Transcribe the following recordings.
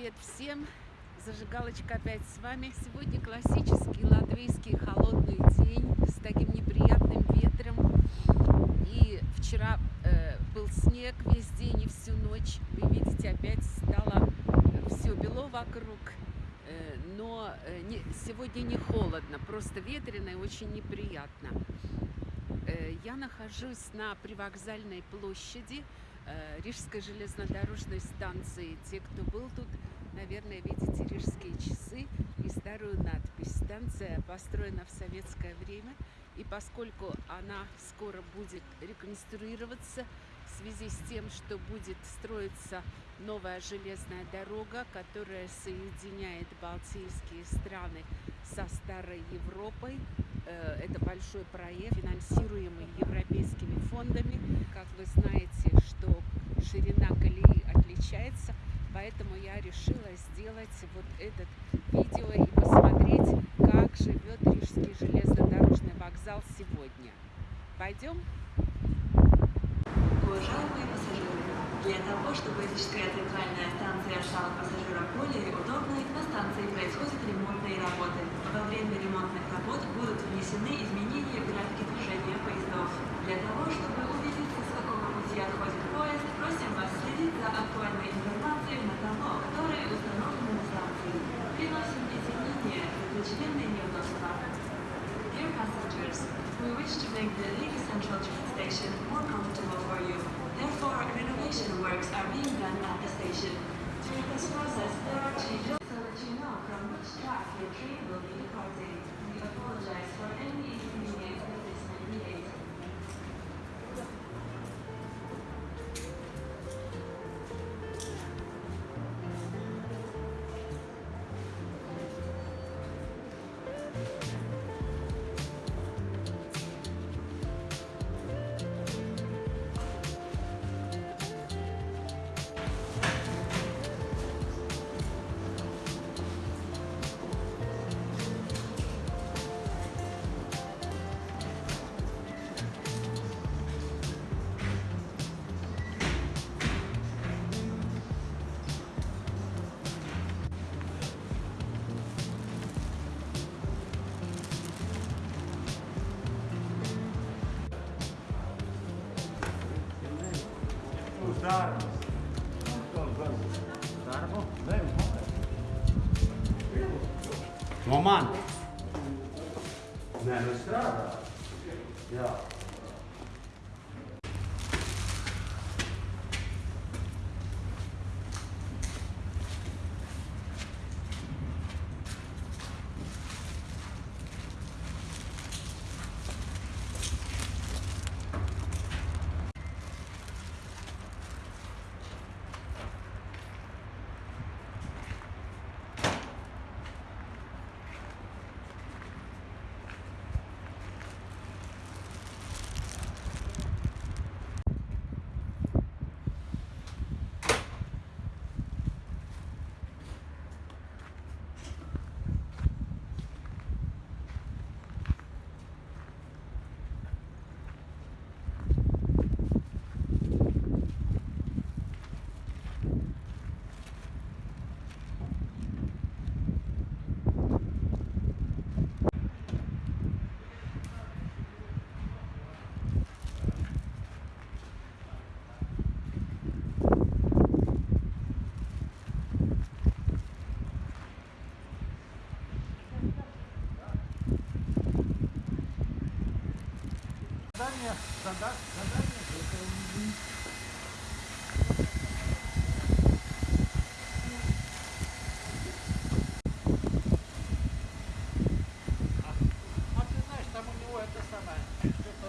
Привет всем! Зажигалочка опять с вами. Сегодня классический латвийский холодный день с таким неприятным ветром. И вчера э, был снег весь день и всю ночь. Вы видите, опять стало все бело вокруг. Э, но э, не, сегодня не холодно, просто ветрено и очень неприятно. Э, я нахожусь на привокзальной площади э, Рижской железнодорожной станции. Те, кто был тут, наверное, видите рижские часы и старую надпись. Станция построена в советское время, и поскольку она скоро будет реконструироваться в связи с тем, что будет строиться новая железная дорога, которая соединяет балтийские страны со Старой Европой, э, это большой проект, финансируемый европейскими фондами. Как вы знаете, что ширина колеи отличается Поэтому я решила сделать вот этот видео и посмотреть, как живет Рижский железнодорожный вокзал сегодня. Пойдем? Уважаемые пассажиры, для того, чтобы Рижская центральная станция стала пассажирам более удобной, на станции происходят ремонтные работы. Во время ремонтных работ будут внесены изменения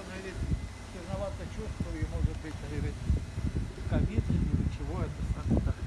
он говорит, тяжеловато чувствую, и может быть, говорит, ковид или чего это самое.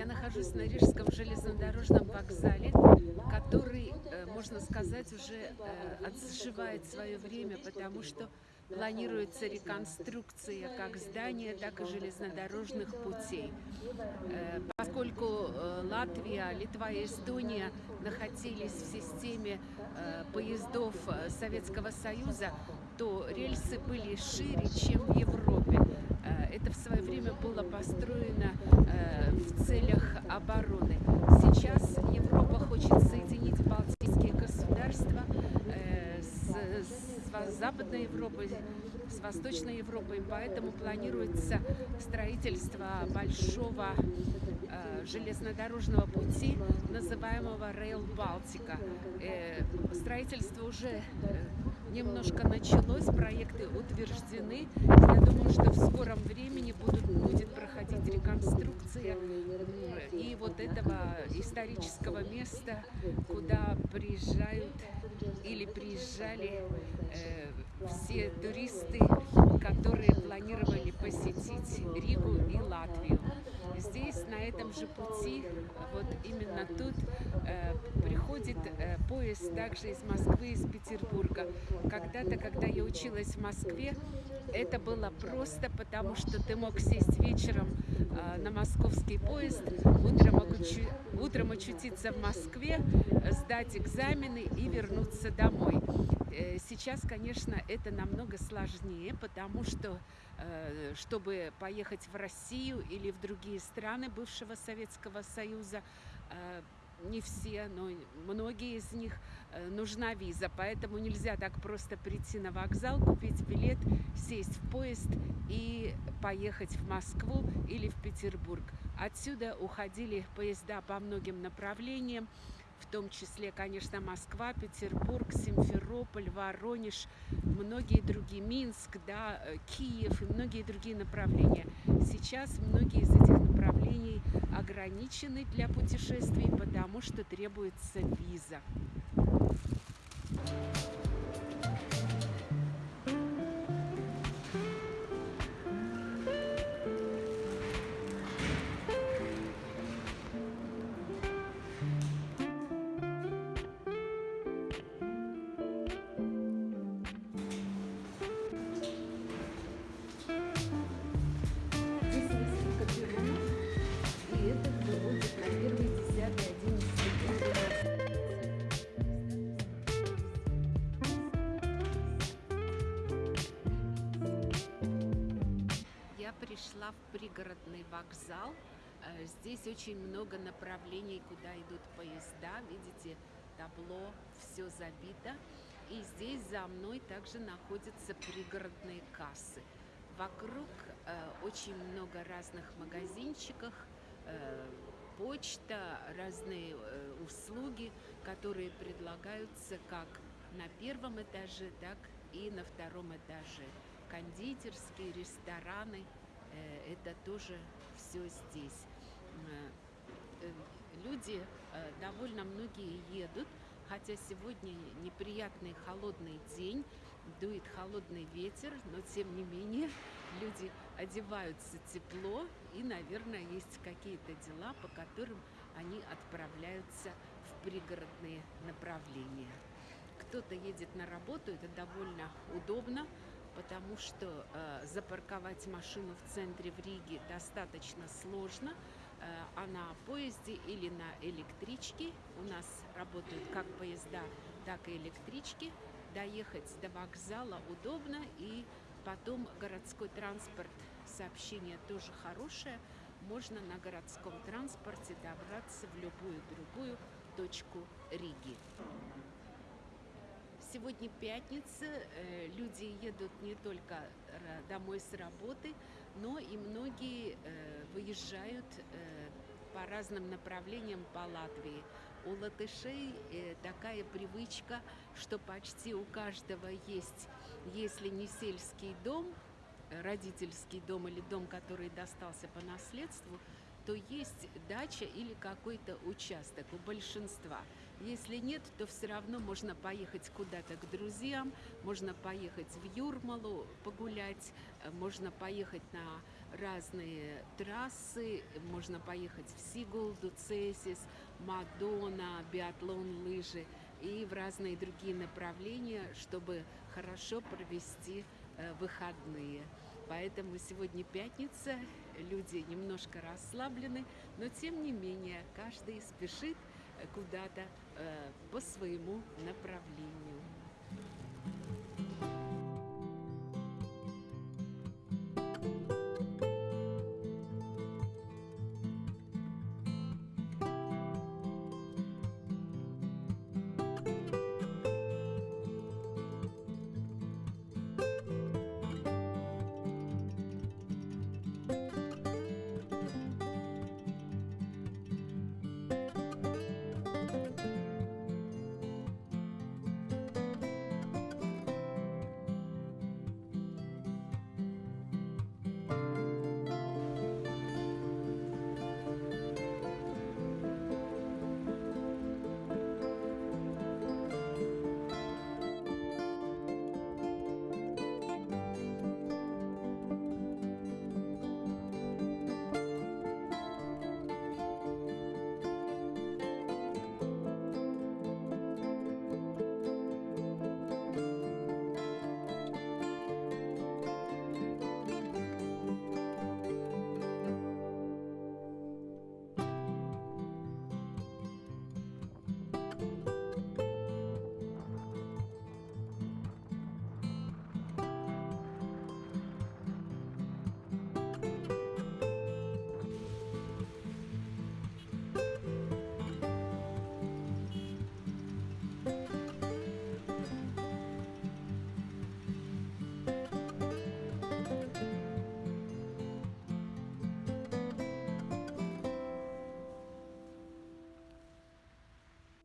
Нахожусь на Рижском железнодорожном вокзале, который, э, можно сказать, уже э, отживает свое время, потому что планируется реконструкция как здания, так и железнодорожных путей. Э, Поскольку Латвия, Литва и Эстония находились в системе поездов Советского Союза, то рельсы были шире, чем в Европе. Это в свое время было построено в целях обороны. Сейчас Европа хочет соединить Балтийские государства э, с, с Западной Европой, с Восточной Европой, поэтому планируется строительство большого э, железнодорожного пути, называемого Rail Балтика. Э, Строительство уже немножко началось, проекты утверждены. Я думаю, что в скором времени будут, будет проходить реконструкция м, и вот этого исторического места, куда приезжают или приезжали э, все туристы, которые планировали посетить Ригу и Латвию. Здесь, на этом же пути, вот именно тут, э, приходит э, поезд также из Москвы, из Петербурга. Когда-то, когда я училась в Москве, это было просто потому, что ты мог сесть вечером э, на московский поезд, утром, очу- утром очутиться в Москве, сдать экзамены и вернуться домой. Э, Сейчас, конечно, это намного сложнее, потому что, э, чтобы поехать в Россию или в другие страны бывшего Советского Союза, э, не все, но многие из них нужна виза, поэтому нельзя так просто прийти на вокзал, купить билет, сесть в поезд и поехать в Москву или в Петербург. Отсюда уходили поезда по многим направлениям, в том числе, конечно, Москва, Петербург, Симферополь, Воронеж, многие другие, Минск, да, э, Киев и многие другие направления. Сейчас многие из этих направлений ограничены для путешествий, потому что требуется виза. Здесь пришла в пригородный вокзал. Э, Здесь очень много направлений, куда идут поезда. Видите, табло, все забито. И здесь за мной также находятся пригородные кассы. Вокруг э, очень много разных магазинчиков, э, почта, разные э, услуги, которые предлагаются как на первом этаже, так и на втором этаже. Кондитерские, рестораны, это тоже все здесь. Э, э, Люди, э, довольно многие едут, хотя сегодня неприятный холодный день, дует холодный ветер, но тем не менее люди одеваются тепло и, наверное, есть какие-то дела, по которым они отправляются в пригородные направления. Кто-то едет на работу, это довольно удобно, потому что э, запарковать машину в центре в Риге достаточно сложно, э, а на поезде или на электричке у нас работают как поезда, так и электрички. Доехать до вокзала удобно, и потом городской транспорт, сообщение тоже хорошее. Можно на городском транспорте добраться в любую другую точку Риги. Сегодня пятница, э, люди едут не только домой с работы, но и многие э, выезжают э, по разным направлениям по Латвии. У латышей такая привычка, что почти у каждого есть, если не сельский дом, родительский дом или дом, который достался по наследству, то есть дача или какой-то участок у большинства. Если нет, то все равно можно поехать куда-то к друзьям, можно поехать в Юрмалу погулять, э, можно поехать на разные трассы, можно поехать в Сигулду, Цесис, Мадона, биатлон, лыжи и в разные другие направления, чтобы хорошо провести э, выходные. Поэтому сегодня пятница, люди немножко расслаблены, но тем не менее каждый спешит куда-то э, по своему направлению.